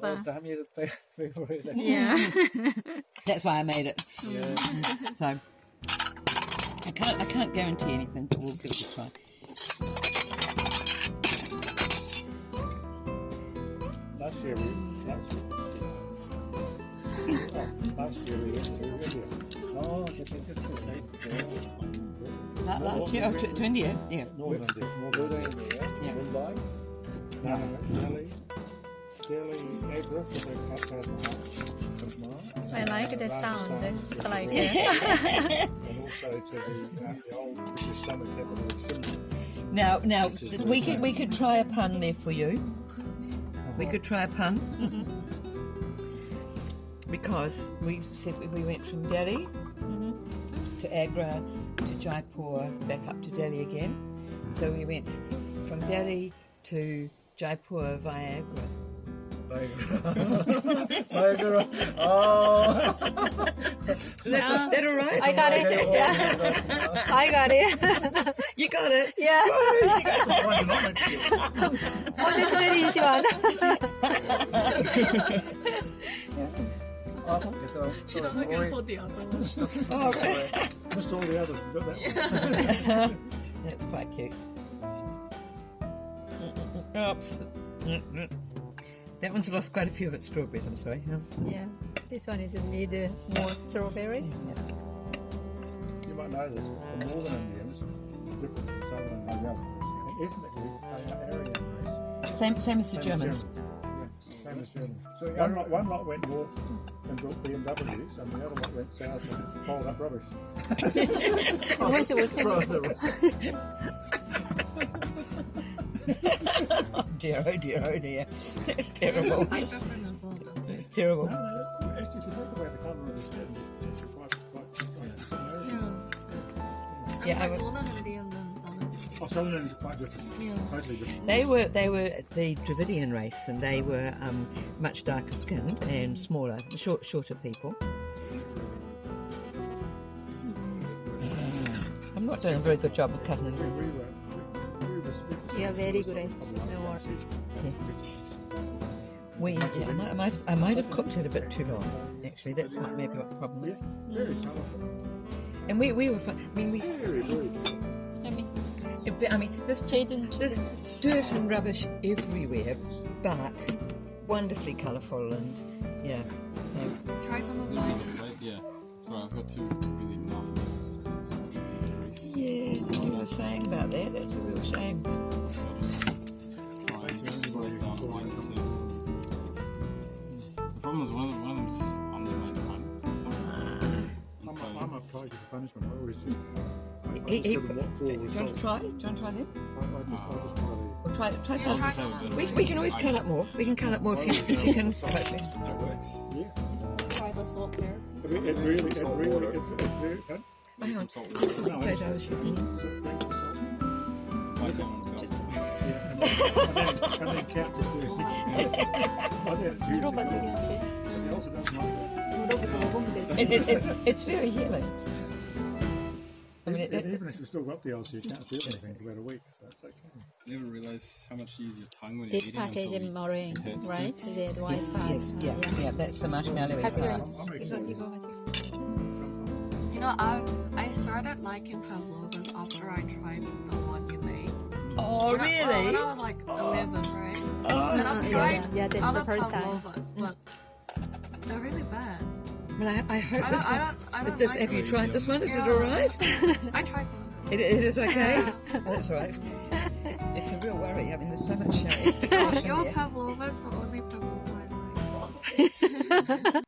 Pavlova. Damn you, really. Yeah. That's why I made it. yeah. So I can't I can't guarantee anything, but we'll give it a try. Last year we last year. Last year we went to India. Oh, just just just La- Last year, oh, tw- to India, yeah. Northern India. Northern India. Yeah. Mumbai. Delhi. I like the sound. It's like and also to the, uh, the old British summer capital of Shimla. Now, now we could we could try a pun there for you. We could try a pun because we said we- we went from Delhi to Agra to Jaipur, back up to Delhi again. So we went from Delhi to Jaipur via Agra. Niagara. Oh. Is that, that all right? I got it. Yeah. I got it. You got it. yeah. Why not next year? Oh, that's very easy one. She doesn't get hold the Oh, right. Missed all the others. We got that one. That's quite cute. Oops. That one's lost quite a few of its strawberries, I'm sorry. Yeah, yeah. this one is a little uh, more strawberry. You might know this, the northern Indians different from southern Indians. Ethnically, they are Aryan race. Same, same as the same Germans. As Germans. Yeah, same as Germans. So one lot, one lot went north and built BMWs, and the other lot went south and piled up rubbish. I wish it was Oh dear, oh dear, oh dear. It's terrible. It's terrible. No, no, actually, if you think about the colour of the skin, it's actually quite, quite, quite. Yeah, I like would- Northern Indian than Southern. Oh, Southern is quite different. Yeah. Totally different. They were they were the Dravidian race, and they were um, much darker skinned and smaller, short, shorter people. I'm not doing a very good job of cutting Are very good at the work. We, yeah, I, might, I, might have, I might have cooked it a bit too long. Actually, that's what maybe what the problem Yeah, is. very colourful. And we, we were fun. I mean, we. Very, very different. I mean, I mean, there's Jaden. there's dirt and rubbish everywhere, but wonderfully colourful and yeah. So Try some of mine. on the plate? Yeah. Sorry, I've got two was saying about that. That's a real shame. Try and slow it down to one to two. The problem is one of them, one of them's under my tongue. I'm, And so, I'm a tiger for punishment. I always do. I, I He, he, give them do you want to try? Do you want to try them? I, I just, I just try the... Or try try some. just have a bit of We, we can always cut up more. We can cut up more if you, if you can. That works. Yeah. Try the salt there. I mean, it really, it really, it's, it's very... Hang on, just as I was using. It's very healing. I mean, it, even if you've still got the ulcer, you can't feel anything for about a week, so that's okay. You never realise how much you use your tongue when this you're eating. This part is in meringue, right? The white yes, part. Yes, yeah, yeah, yeah, that's the marshmallow part. You know, I I started liking pavlovas after I tried the one you made. Oh, When I- well, when really? I was like 11, right? Oh, And I've yeah, tried yeah, that's the other first time. pavlovas, but they're really bad. well, I, I hope I this don't, I one. don't, I don't This, like have you tried this one? Is it all right? I tried some. It, it is okay. That's right. It's a real worry. I mean, there's so much. It's because Your in there. pavlova is the only pavlova I like.